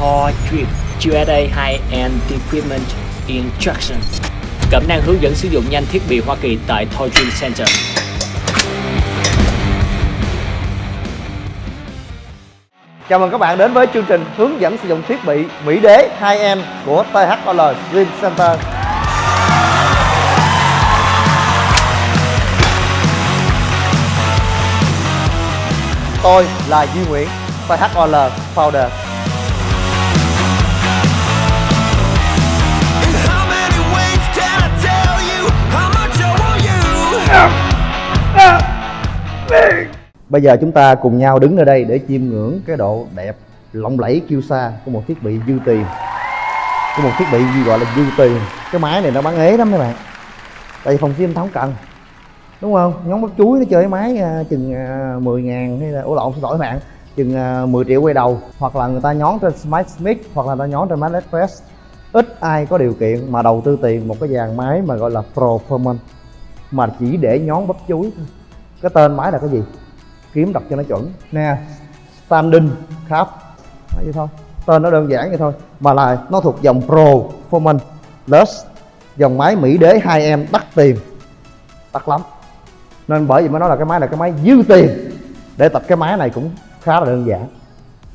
Thor Drip USA High-End Equipment Instruction Cẩm nang hướng dẫn sử dụng nhanh thiết bị Hoa Kỳ tại Thor Dream Center Chào mừng các bạn đến với chương trình hướng dẫn sử dụng thiết bị Mỹ Đế 2M của THOL Dream Center. Tôi là Duy Nguyễn, THOL Founder. Bây giờ chúng ta cùng nhau đứng ở đây để chiêm ngưỡng cái độ đẹp lộng lẫy kiêu sa của một thiết bị dư tiền của một thiết bị gì gọi là dư tiền cái máy này nó bán ế lắm các bạn. Tại vì phòng gym ta không cần. Đúng không? Nhóm bắp chuối nó chơi máy à, chừng à, 10 ngàn hay là ổ lộn xin lỗi bạn. Chừng à, 10 triệu quay đầu. Hoặc là người ta nhón trên Smart Smith hoặc là người ta nhón trên máy Express. Ít ai có điều kiện mà đầu tư tiền một cái dàn máy mà gọi là Performance. Mà chỉ để nhón bắp chuối thôi. Cái tên máy là cái gì? Kiếm đọc cho nó chuẩn. Nè standing cap Nói vậy thôi. Tên nó đơn giản vậy thôi mà là nó thuộc dòng pro performance plus dòng máy mỹ đế 2em đắt tiền. Đắt lắm. Nên bởi vì mới nói là cái máy là cái máy dư tiền. Để tập cái máy này cũng khá là đơn giản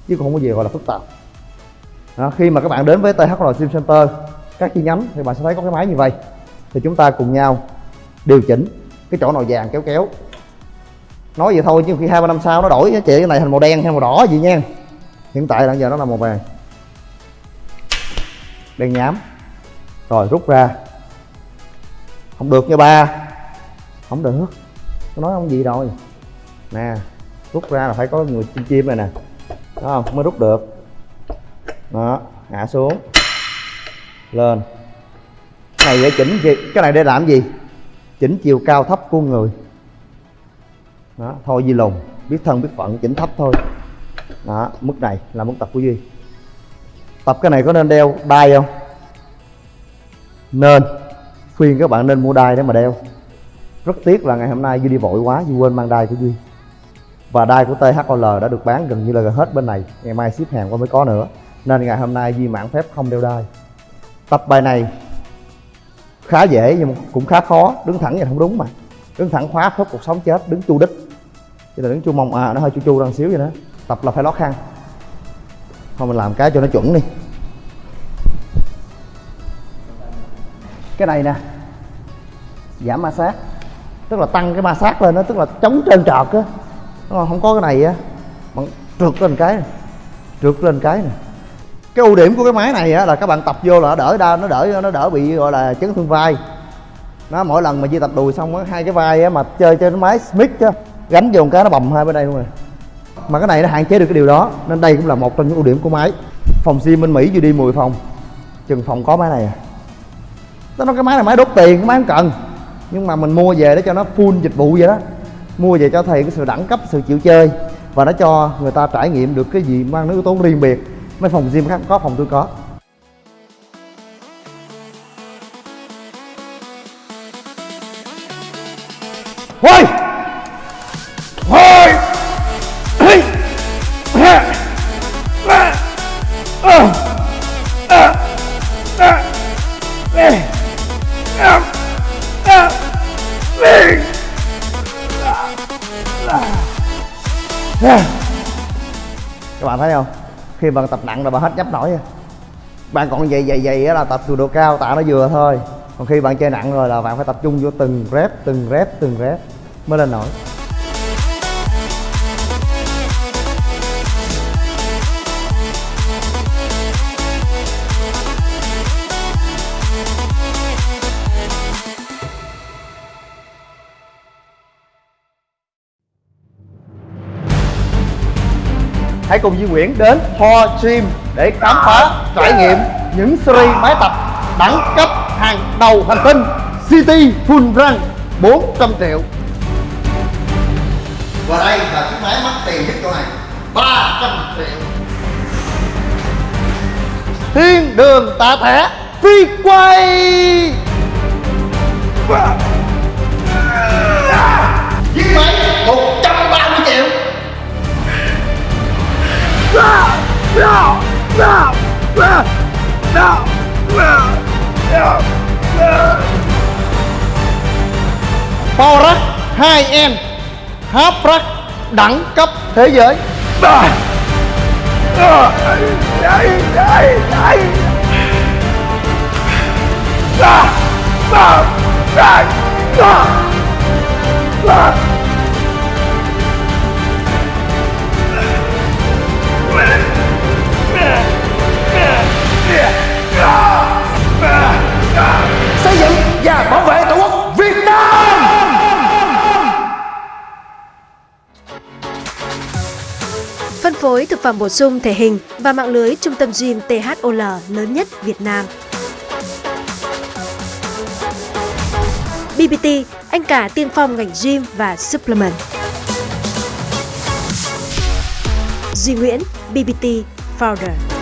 chứ không có gì gọi là phức tạp. Đó, khi mà các bạn đến với THL Sim Center các chi nhánh thì bạn sẽ thấy có cái máy như vậy. Thì chúng ta cùng nhau điều chỉnh cái chỗ nào vàng kéo kéo nói vậy thôi chứ khi hai ba năm sau nó đổi cái chị cái này thành màu đen hay màu đỏ gì nha. Hiện tại là giờ nó là màu vàng. Đen nhám. Rồi, rút ra. Không được nha ba. Không được. Tôi nói không gì rồi. Nè, rút ra là phải có người chim chim này nè. Đó không? Mới rút được. Đó hạ xuống. Lên. Cái này để chỉnh. Gì cái này để làm gì? Chỉnh chiều cao thấp của người đó, thôi Di lùng, biết thân biết phận, chỉnh thấp thôi. Đó, mức này là mức tập của Duy. Tập cái này có nên đeo đai không? Nên. Khuyên các bạn nên mua đai để mà đeo. Rất tiếc là ngày hôm nay Duy đi vội quá, Duy quên mang đai của Duy. Và đai của THOL đã được bán gần như là gần hết bên này. Ngày mai ship hàng qua mới có nữa. Nên ngày hôm nay Duy mạn phép không đeo đai. Tập bài này khá dễ nhưng cũng khá khó, đứng thẳng vậy không đúng mà đứng thẳng khóa khớp cuộc sống chết, đứng chu đích. Chứ là đứng chu mông à nó hơi chu chu ra xíu vậy đó. Tập là phải lót khăn. Thôi mình làm cái cho nó chuẩn đi. Cái này nè. Giảm ma sát. Tức là tăng cái ma sát lên đó tức là chống trơn trọt á. Đúng không? không có cái này á. Bạn trượt lên cái này. trượt lên cái này cái ưu điểm của cái máy này á là các bạn tập vô là nó đỡ đau nó đỡ nó đỡ bị, gọi là chấn thương vai nó mỗi lần mà di tập đùi xong á, hai cái vai á mà chơi trên máy smith chứ gánh vô một cái nó bầm hai bên đây luôn rồi à. mà cái này nó hạn chế được cái điều đó, nên đây cũng là một trong những ưu điểm của máy. Phòng sim bên mỹ vừa đi 10 phòng, chừng phòng có máy này à. Nó nói cái máy này máy đốt tiền, cái máy không cần. Nhưng mà mình mua về để cho nó full dịch vụ vậy đó. Mua về cho thầy cái sự đẳng cấp, sự chịu chơi, và nó cho người ta trải nghiệm được cái gì mang nó yếu tố riêng biệt. Mấy phòng gym khác có, phòng tôi có. Hôi! Hôi! Các bạn thấy không khi bạn tập nặng là bạn hết nhấp nổi rồi bạn còn dày dày dày là tập cường độ cao tạ nó vừa thôi còn khi bạn chơi nặng rồi là bạn phải tập trung vô từng rep từng rep từng rep mới lên nổi. Hãy cùng Duy Nguyễn đến Ho Gym để khám phá, trải nghiệm những series máy tập đẳng cấp hàng đầu hành tinh City Full Run 400 triệu. Và đây là chiếc máy mắc tiền nhất chỗ này 300 triệu. Thiên đường tạ thẻ phi quay. Chiếc máy 130 triệu. Power 2M Hấp Rack đẳng cấp thế giới. xây khối thực phẩm bổ sung thể hình và mạng lưới trung tâm gym THOL lớn nhất Việt Nam. BBT, anh cả tiên phong ngành gym và supplement. Duy Nguyễn, BBT Founder.